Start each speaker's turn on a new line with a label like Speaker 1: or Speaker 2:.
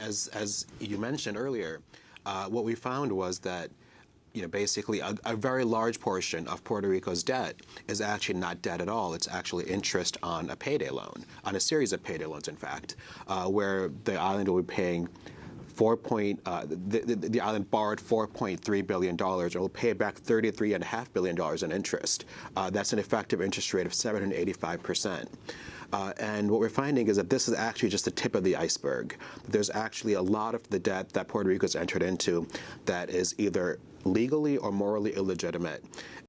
Speaker 1: As, as you mentioned earlier, uh, what we found was that you know, basically a, a, very large portion of Puerto Rico's debt is actually not debt at all. It's actually interest on a payday loan, on a series of payday loans, in fact, uh, where the island will be paying four point, uh, the, the, the, island borrowed $4.3 billion and will pay back $33.5 billion in interest. Uh, that's an effective interest rate of 785 percent. Uh, and what we're finding is that this is actually just the tip of the iceberg. There's actually a lot of the debt that Puerto Rico has entered into that is either legally or morally illegitimate.